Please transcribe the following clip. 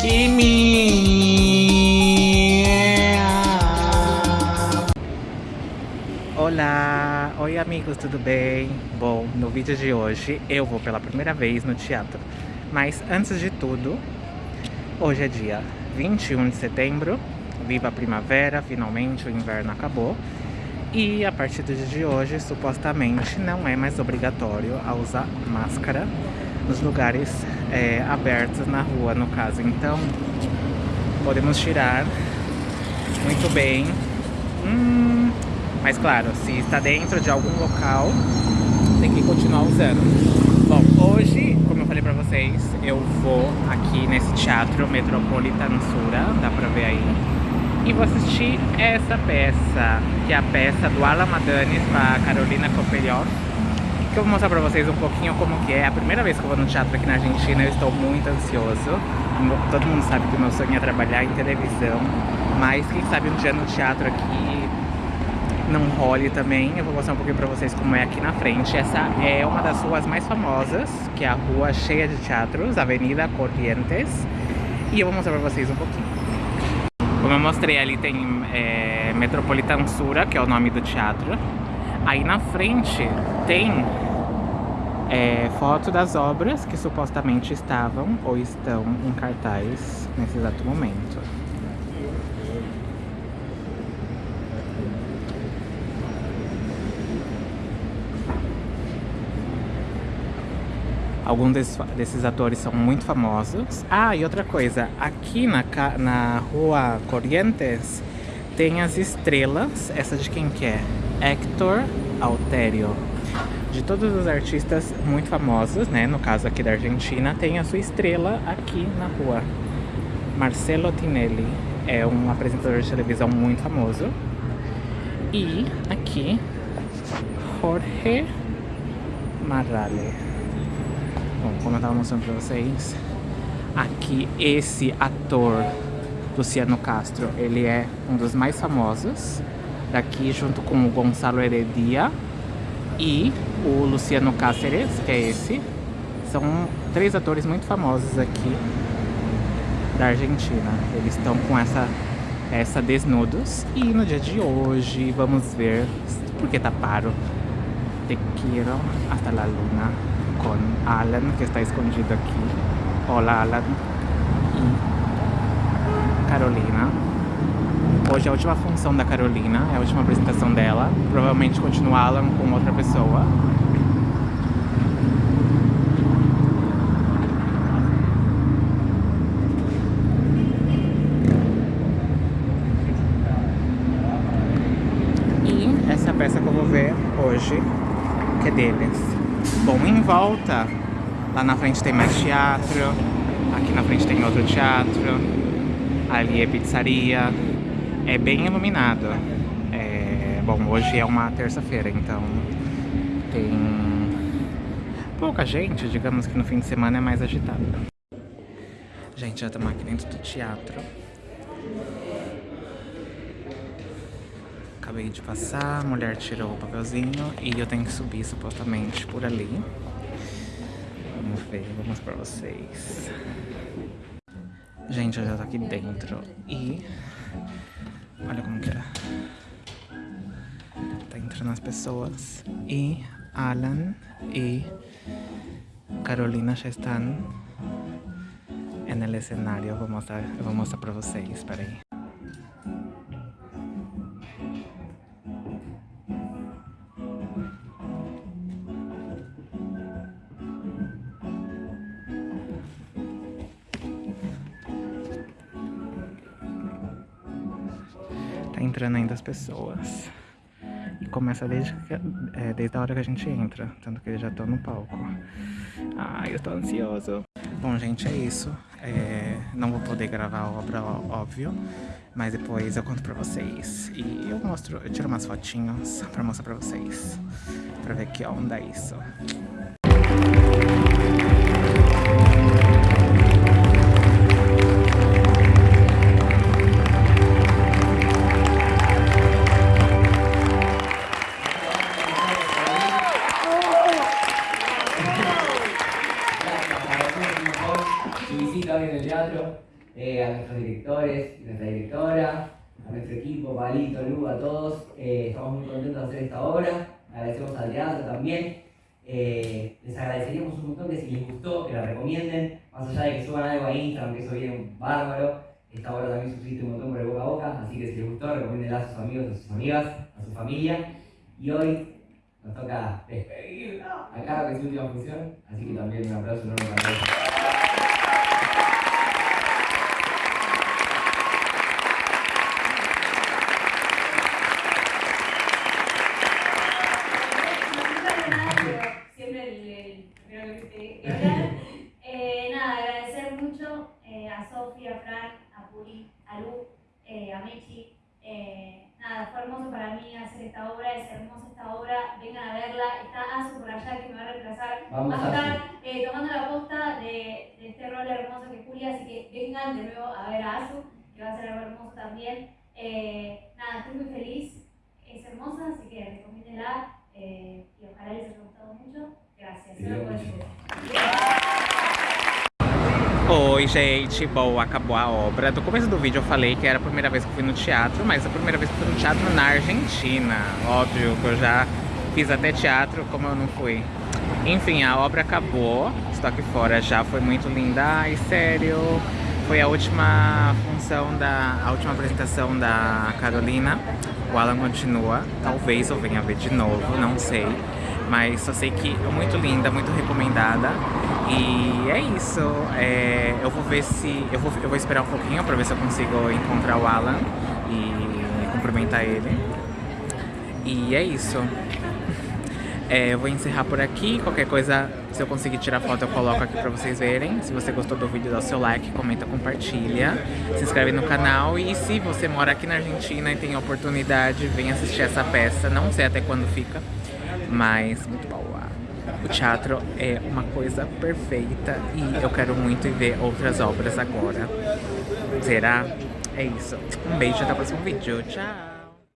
Kimi! Olá! Oi amigos, tudo bem? Bom, no vídeo de hoje eu vou pela primeira vez no teatro. Mas antes de tudo, hoje é dia 21 de setembro, viva a primavera, finalmente o inverno acabou. E a partir do dia de hoje, supostamente, não é mais obrigatório a usar máscara nos lugares é, abertos na rua, no caso. Então, podemos tirar muito bem. Hum, mas claro, se está dentro de algum local, tem que continuar usando. Bom, hoje, como eu falei pra vocês, eu vou aqui nesse teatro Metropolitan Sura, dá pra ver aí. E vou assistir essa peça, que é a peça do Alan com a Carolina Coperior que eu vou mostrar pra vocês um pouquinho como que é. A primeira vez que eu vou no teatro aqui na Argentina, eu estou muito ansioso. Todo mundo sabe que o meu sonho é trabalhar em televisão, mas quem sabe um dia no teatro aqui não role também. Eu vou mostrar um pouquinho pra vocês como é aqui na frente. Essa é uma das ruas mais famosas, que é a rua cheia de teatros, Avenida Corrientes. E eu vou mostrar pra vocês um pouquinho. Como eu mostrei ali, tem é, Metropolitan Sura, que é o nome do teatro. Aí na frente tem é, foto das obras que supostamente estavam ou estão em cartaz nesse exato momento. Alguns desses, desses, atores são muito famosos. Ah, e outra coisa, aqui na, na rua Corrientes tem as estrelas, essa de quem que é? Hector Alterio. De todos os artistas muito famosos, né, no caso aqui da Argentina, tem a sua estrela aqui na rua. Marcelo Tinelli é um apresentador de televisão muito famoso. E aqui, Jorge Marrale. Bom, como eu estava mostrando para vocês, aqui esse ator Luciano Castro, ele é um dos mais famosos daqui junto com o Gonçalo Heredia e o Luciano Cáceres, que é esse. São três atores muito famosos aqui da Argentina. Eles estão com essa, essa Desnudos. E no dia de hoje vamos ver, porque tá paro, Te Quiero Hasta La Luna com Alan, que está escondido aqui. Olá, Alan. E Carolina. Hoje é a última função da Carolina, é a última apresentação dela. Provavelmente continua Alan com outra pessoa. E essa peça que eu vou ver hoje, que é deles. Bom, em volta, lá na frente tem mais teatro, aqui na frente tem outro teatro, ali é pizzaria, é bem iluminado. É, bom, hoje é uma terça-feira, então tem pouca gente, digamos que no fim de semana é mais agitado. Gente, já estamos aqui dentro do teatro. Acabei de passar, a mulher tirou o papelzinho e eu tenho que subir supostamente por ali. Vamos ver, mostrar pra vocês. Gente, eu já tô aqui dentro e Olha como que é. Tá entrando as pessoas. E Alan e Carolina já estão no cenário. Eu vou mostrar, vou mostrar pra vocês. Espera entrando ainda as pessoas. E começa desde, é, desde a hora que a gente entra. Tanto que eles já estão no palco. Ai, eu tô ansioso. Bom, gente, é isso. É, não vou poder gravar a obra, óbvio. Mas depois eu conto pra vocês. E eu mostro, eu tiro umas fotinhas pra mostrar pra vocês. Pra ver que onda é isso. Directores, nuestra directora, a nuestro equipo, Palito, Lu, a todos. Eh, estamos muy contentos de hacer esta obra. Agradecemos al teatro también. Eh, les agradeceríamos un montón que si les gustó, que la recomienden, más allá de que suban algo a Instagram, que eso viene bárbaro. Esta obra también subsiste un montón por el boca a boca, así que si les gustó, recomiéndenla a sus amigos, a sus amigas, a su familia. Y hoy nos toca despedir a Caro, que es su última función, así que también un aplauso enorme para ella. Sofía, a Fran, a Puri, a Lu, eh, a Mechi. Eh, nada, fue hermoso para mí hacer esta obra, es hermosa esta obra, vengan a verla, está Azu por allá que me va a reemplazar, va a estar eh, tomando la posta de, este rol hermoso que es Julia, así que vengan de nuevo a ver a Azu, que va a ser algo hermoso también. nada, estoy muy feliz, es hermosa, así que recomiéndenla y ojalá les haya gustado mucho. Gracias. Oi gente, bom, acabou a obra. No começo do vídeo eu falei que era a primeira vez que fui no teatro, mas a primeira vez que fui no teatro na Argentina. Óbvio que eu já fiz até teatro, como eu não fui. Enfim, a obra acabou, estou aqui fora já, foi muito linda. Ai, sério, foi a última função da... a última apresentação da Carolina. O Alan continua, talvez eu venha ver de novo, não sei. Mas só sei que é muito linda, muito recomendada. E é isso. É, eu vou ver se. Eu vou, eu vou esperar um pouquinho pra ver se eu consigo encontrar o Alan e cumprimentar ele. E é isso. É, eu vou encerrar por aqui. Qualquer coisa, se eu conseguir tirar foto, eu coloco aqui pra vocês verem. Se você gostou do vídeo, dá o seu like, comenta, compartilha. Se inscreve no canal. E se você mora aqui na Argentina e tem a oportunidade, vem assistir essa peça. Não sei até quando fica, mas muito boa. O teatro é uma coisa perfeita e eu quero muito ver outras obras agora. Será? É isso. Um beijo, até o próximo vídeo. Tchau!